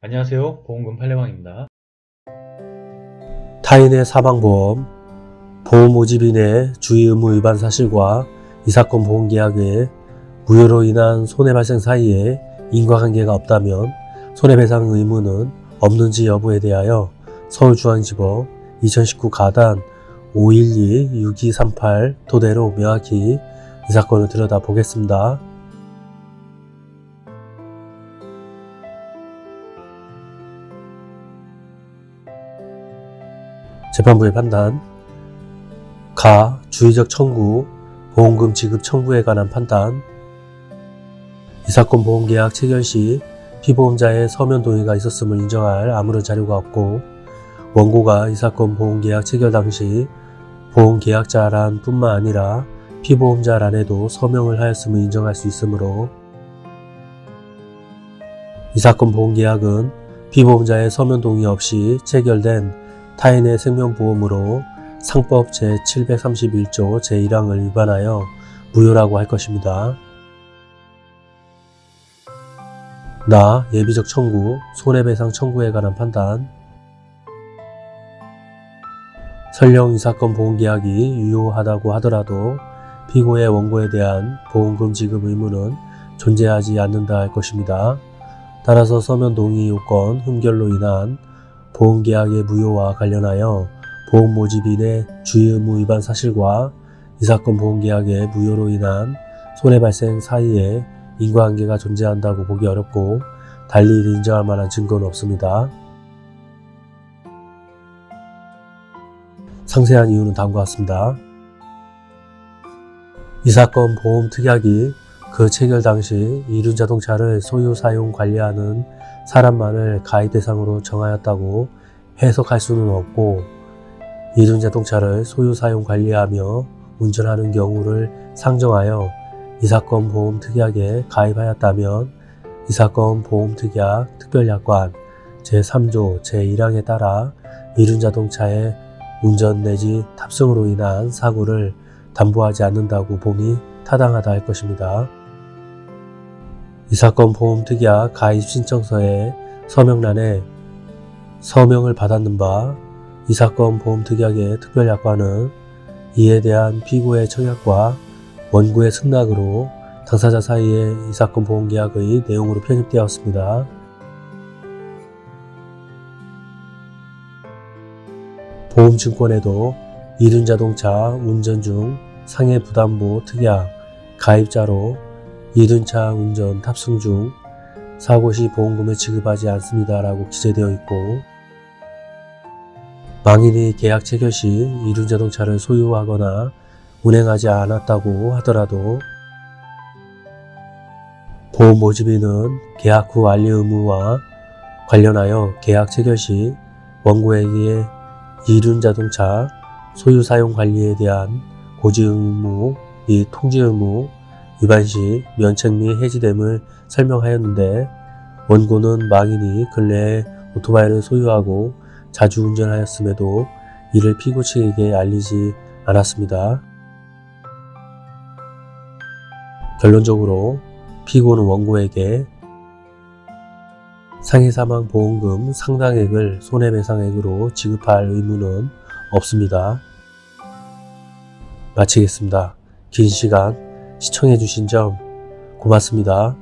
안녕하세요. 보험금 팔례방입니다. 타인의 사망보험, 보험 모집인의 주의 의무 위반 사실과 이 사건 보험계약의 무효로 인한 손해발생 사이에 인과관계가 없다면 손해배상 의무는 없는지 여부에 대하여 서울중앙지법 2019 가단 512-6238 토대로 명확히 이 사건을 들여다보겠습니다. 재판부의 판단 가 주의적 청구 보험금 지급 청구에 관한 판단 이 사건 보험계약 체결 시 피보험자의 서면 동의가 있었음을 인정할 아무런 자료가 없고 원고가 이 사건 보험계약 체결 당시 보험계약자란 뿐만 아니라 피보험자란에도 서명을 하였음을 인정할 수 있으므로 이 사건 보험계약은 피보험자의 서면 동의 없이 체결된 타인의 생명보험으로 상법 제731조 제1항을 위반하여 무효라고 할 것입니다. 나 예비적 청구, 손해배상 청구에 관한 판단 설령 이 사건 보험계약이 유효하다고 하더라도 피고의 원고에 대한 보험금 지급 의무는 존재하지 않는다 할 것입니다. 따라서 서면 동의 요건 흠결로 인한 보험계약의 무효와 관련하여 보험 모집인의 주의 의무 위반 사실과 이 사건 보험계약의 무효로 인한 손해발생 사이에 인과관계가 존재한다고 보기 어렵고 달리 인정할 만한 증거는 없습니다. 상세한 이유는 다음과 같습니다. 이 사건 보험 특약이 그 체결 당시 이륜 자동차를 소유 사용 관리하는 사람만을 가입 대상으로 정하였다고 해석할 수는 없고 이륜 자동차를 소유 사용 관리하며 운전하는 경우를 상정하여 이 사건 보험 특약에 가입하였다면 이 사건 보험 특약 특별약관 제3조 제1항에 따라 이륜 자동차의 운전 내지 탑승으로 인한 사고를 담보하지 않는다고 봄이 타당하다 할 것입니다. 이 사건 보험 특약 가입 신청서의 서명란에 서명을 받았는 바 이 사건 보험 특약의 특별약관은 이에 대한 피고의 청약과 원고의 승낙으로 당사자 사이에 이 사건 보험계약의 내용으로 편입되었습니다. 보험증권에도 이륜자동차 운전 중 상해 부담보 특약 가입자로 이륜차 운전 탑승 중 사고 시 보험금을 지급하지 않습니다 라고 기재되어 있고 망인이 계약 체결 시 이륜자동차를 소유하거나 운행하지 않았다고 하더라도 보험 모집인은 계약 후 완료 의무와 관련하여 계약 체결 시 원고에게 이륜자동차 소유 사용 관리에 대한 고지 의무 및 통지 의무 위반 시 면책 및 해지됨을 설명하였는데 원고는 망인이 근래에 오토바이를 소유하고 자주 운전하였음에도 이를 피고 측에게 알리지 않았습니다. 결론적으로 피고는 원고에게 상해사망 보험금 상당액을 손해배상액으로 지급할 의무는 없습니다. 마치겠습니다. 긴 시간 시청해주신 점 고맙습니다.